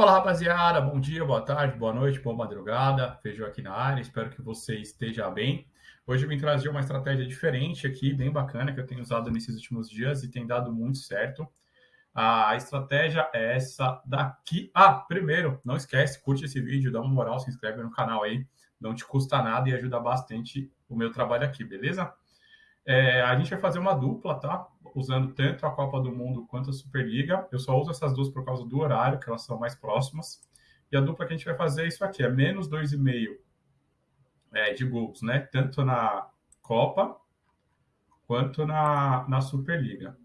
Fala rapaziada, bom dia, boa tarde, boa noite, boa madrugada. Feijão aqui na área, espero que você esteja bem. Hoje eu vim trazer uma estratégia diferente aqui, bem bacana, que eu tenho usado nesses últimos dias e tem dado muito certo. A estratégia é essa daqui. Ah, primeiro, não esquece, curte esse vídeo, dá uma moral, se inscreve no canal aí. Não te custa nada e ajuda bastante o meu trabalho aqui, beleza? É, a gente vai fazer uma dupla, tá? Usando tanto a Copa do Mundo quanto a Superliga. Eu só uso essas duas por causa do horário, que elas são mais próximas. E a dupla que a gente vai fazer é isso aqui, é menos 2,5 é, de gols, né? Tanto na Copa quanto na, na Superliga.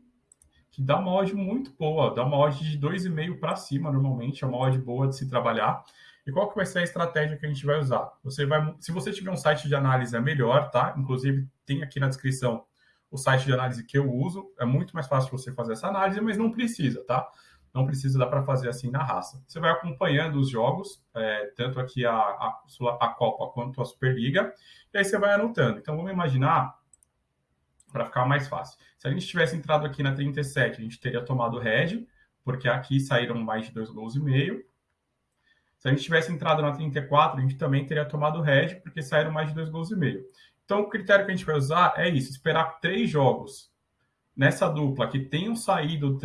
Que dá uma odd muito boa, dá uma odd de 2,5 para cima, normalmente, é uma odd boa de se trabalhar. E qual que vai ser a estratégia que a gente vai usar? Você vai, se você tiver um site de análise é melhor, tá? Inclusive tem aqui na descrição o site de análise que eu uso. É muito mais fácil você fazer essa análise, mas não precisa, tá? Não precisa dar para fazer assim na raça. Você vai acompanhando os jogos, é, tanto aqui a, a, a Copa quanto a Superliga, e aí você vai anotando. Então vamos imaginar para ficar mais fácil. Se a gente tivesse entrado aqui na 37, a gente teria tomado red, porque aqui saíram mais de dois gols e meio. Se a gente tivesse entrado na 34, a gente também teria tomado red, porque saíram mais de dois gols e meio. Então, o critério que a gente vai usar é isso: esperar três jogos nessa dupla que tenham saído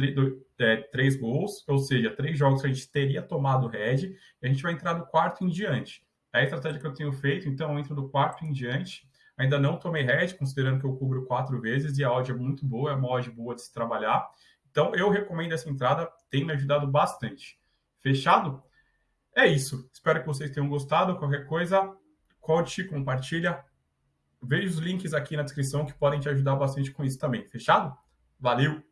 é, três gols, ou seja, três jogos que a gente teria tomado red, e a gente vai entrar do quarto em diante. É a estratégia que eu tenho feito, então eu entro do quarto em diante. Ainda não tomei red, considerando que eu cubro quatro vezes e a odd é muito boa, é uma odd boa de se trabalhar. Então, eu recomendo essa entrada, tem me ajudado bastante. Fechado? É isso. Espero que vocês tenham gostado. Qualquer coisa, curte, compartilha. Veja os links aqui na descrição que podem te ajudar bastante com isso também. Fechado? Valeu!